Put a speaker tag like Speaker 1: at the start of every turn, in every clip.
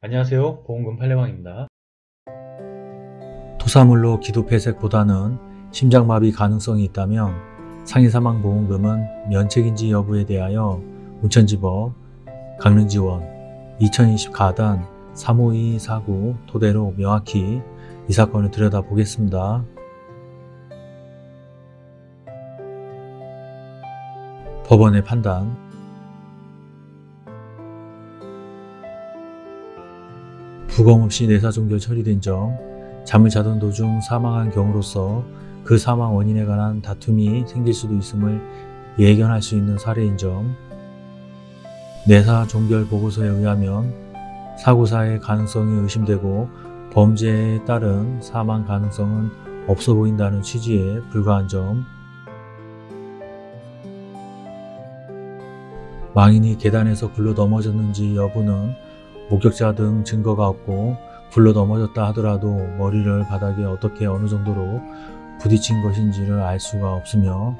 Speaker 1: 안녕하세요. 보험금 팔례방입니다.
Speaker 2: 토사물로 기도폐색보다는 심장마비 가능성이 있다면 상해사망보험금은 면책인지 여부에 대하여 운천지법 강릉지원 2020 가단 35249 토대로 명확히 이 사건을 들여다보겠습니다. 법원의 판단 부검 없이 내사종결 처리된 점 잠을 자던 도중 사망한 경우로서 그 사망 원인에 관한 다툼이 생길 수도 있음을 예견할 수 있는 사례인 점 내사 종결 보고서에 의하면 사고사의 가능성이 의심되고 범죄에 따른 사망 가능성은 없어 보인다는 취지에 불과한 점 망인이 계단에서 굴러 넘어졌는지 여부는 목격자 등 증거가 없고 굴러 넘어졌다 하더라도 머리를 바닥에 어떻게 어느 정도로 부딪힌 것인지를 알 수가 없으며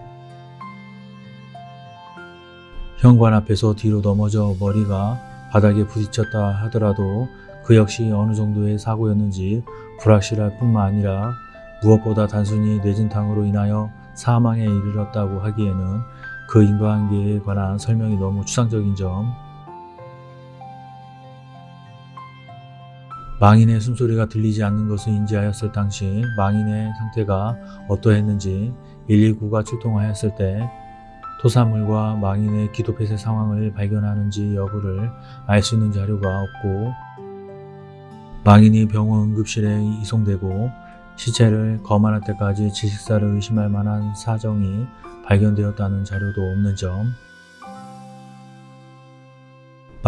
Speaker 2: 현관 앞에서 뒤로 넘어져 머리가 바닥에 부딪혔다 하더라도 그 역시 어느 정도의 사고였는지 불확실할 뿐만 아니라 무엇보다 단순히 뇌진탕으로 인하여 사망에 이르렀다고 하기에는 그 인과관계에 관한 설명이 너무 추상적인 점 망인의 숨소리가 들리지 않는 것을 인지하였을 당시 망인의 상태가 어떠했는지 119가 출동하였을 때 토사물과 망인의 기도 폐쇄 상황을 발견하는지 여부를 알 수 있는 자료가 없고 망인이 병원 응급실에 이송되고 시체를 검안할 때까지 질식사를 의심할 만한 사정이 발견되었다는 자료도 없는 점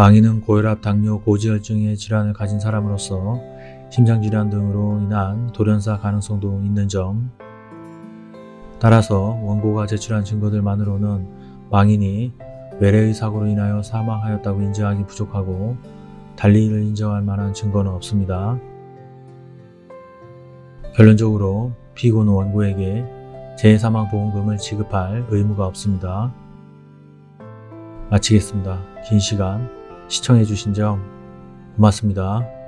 Speaker 2: 망인은 고혈압, 당뇨, 고지혈증의 질환을 가진 사람으로서 심장질환 등으로 인한 돌연사 가능성도 있는 점 따라서 원고가 제출한 증거들만으로는 망인이 외래의 사고로 인하여 사망하였다고 인정하기 부족하고 달리 이를 인정할 만한 증거는 없습니다. 결론적으로 피고는 원고에게 재해사망보험금을 지급할 의무가 없습니다. 마치겠습니다. 긴 시간 시청해주신 점 고맙습니다.